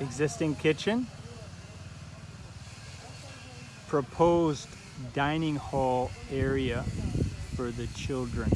Existing kitchen. Proposed dining hall area for the children.